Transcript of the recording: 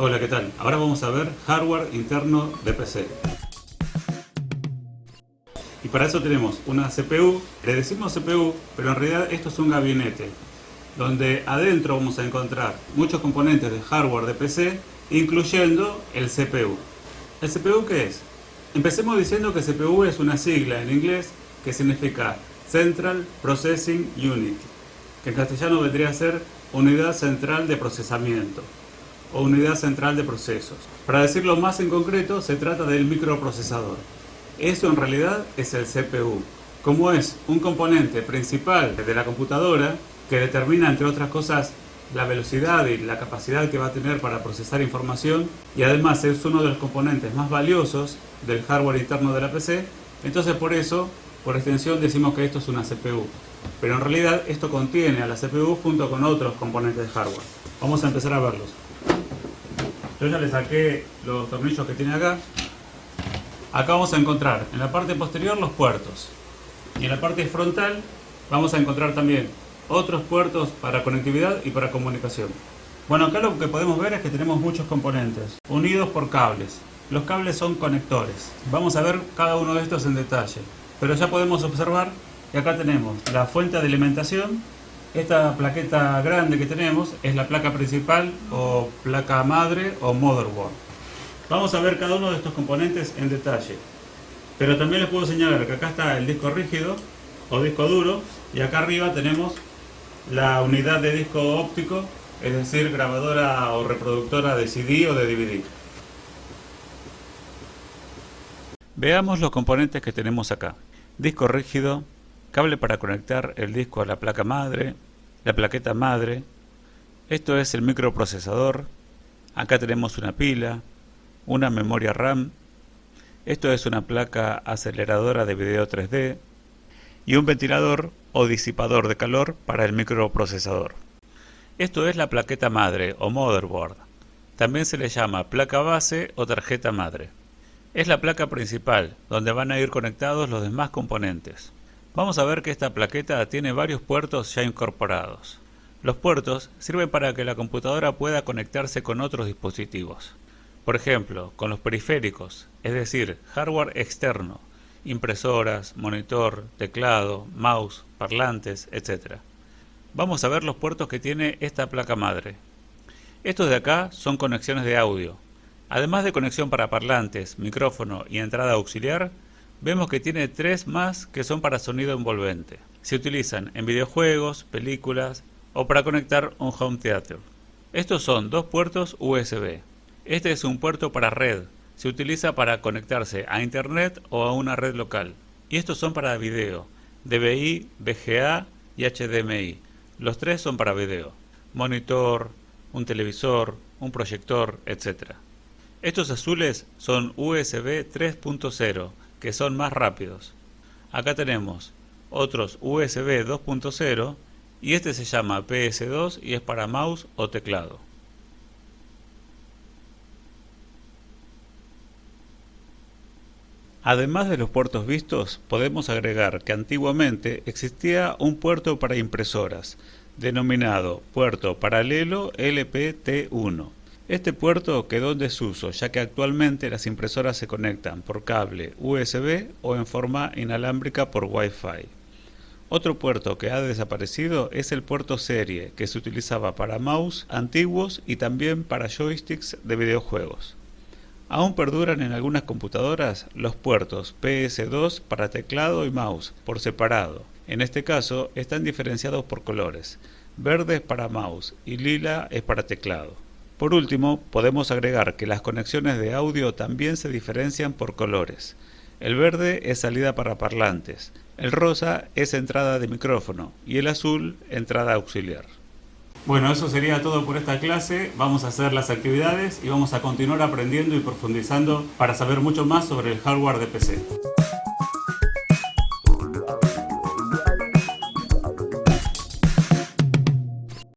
Hola, ¿qué tal? Ahora vamos a ver hardware interno de PC. Y para eso tenemos una CPU, le decimos CPU, pero en realidad esto es un gabinete, donde adentro vamos a encontrar muchos componentes de hardware de PC, incluyendo el CPU. ¿El CPU qué es? Empecemos diciendo que CPU es una sigla en inglés que significa Central Processing Unit, que en castellano vendría a ser Unidad Central de Procesamiento o Unidad Central de Procesos. Para decirlo más en concreto, se trata del microprocesador. Eso en realidad es el CPU. Como es un componente principal de la computadora que determina, entre otras cosas, la velocidad y la capacidad que va a tener para procesar información y además es uno de los componentes más valiosos del hardware interno de la PC, entonces por eso, por extensión, decimos que esto es una CPU. Pero en realidad esto contiene a la CPU junto con otros componentes de hardware. Vamos a empezar a verlos. Yo ya le saqué los tornillos que tiene acá. Acá vamos a encontrar en la parte posterior los puertos. Y en la parte frontal vamos a encontrar también otros puertos para conectividad y para comunicación. Bueno, acá lo que podemos ver es que tenemos muchos componentes, unidos por cables. Los cables son conectores. Vamos a ver cada uno de estos en detalle. Pero ya podemos observar que acá tenemos la fuente de alimentación. Esta plaqueta grande que tenemos es la placa principal o placa madre o motherboard. Vamos a ver cada uno de estos componentes en detalle. Pero también les puedo señalar que acá está el disco rígido o disco duro y acá arriba tenemos la unidad de disco óptico, es decir, grabadora o reproductora de CD o de DVD. Veamos los componentes que tenemos acá. Disco rígido, cable para conectar el disco a la placa madre, la plaqueta madre, esto es el microprocesador, acá tenemos una pila, una memoria RAM, esto es una placa aceleradora de video 3D y un ventilador o disipador de calor para el microprocesador. Esto es la plaqueta madre o motherboard. También se le llama placa base o tarjeta madre. Es la placa principal, donde van a ir conectados los demás componentes. Vamos a ver que esta plaqueta tiene varios puertos ya incorporados. Los puertos sirven para que la computadora pueda conectarse con otros dispositivos. Por ejemplo, con los periféricos, es decir, hardware externo, impresoras, monitor, teclado, mouse, parlantes, etc. Vamos a ver los puertos que tiene esta placa madre. Estos de acá son conexiones de audio. Además de conexión para parlantes, micrófono y entrada auxiliar, vemos que tiene tres más que son para sonido envolvente. Se utilizan en videojuegos, películas o para conectar un home theater. Estos son dos puertos USB. Este es un puerto para red, se utiliza para conectarse a internet o a una red local. Y estos son para video, DVI, VGA y HDMI. Los tres son para video. Monitor, un televisor, un proyector, etc. Estos azules son USB 3.0, que son más rápidos. Acá tenemos otros USB 2.0 y este se llama PS2 y es para mouse o teclado. Además de los puertos vistos, podemos agregar que antiguamente existía un puerto para impresoras, denominado puerto paralelo LPT1. Este puerto quedó en desuso, ya que actualmente las impresoras se conectan por cable USB o en forma inalámbrica por Wi-Fi. Otro puerto que ha desaparecido es el puerto serie, que se utilizaba para mouse antiguos y también para joysticks de videojuegos. Aún perduran en algunas computadoras los puertos PS2 para teclado y mouse por separado. En este caso están diferenciados por colores. Verde es para mouse y lila es para teclado. Por último, podemos agregar que las conexiones de audio también se diferencian por colores. El verde es salida para parlantes, el rosa es entrada de micrófono y el azul entrada auxiliar. Bueno, eso sería todo por esta clase. Vamos a hacer las actividades y vamos a continuar aprendiendo y profundizando para saber mucho más sobre el hardware de PC.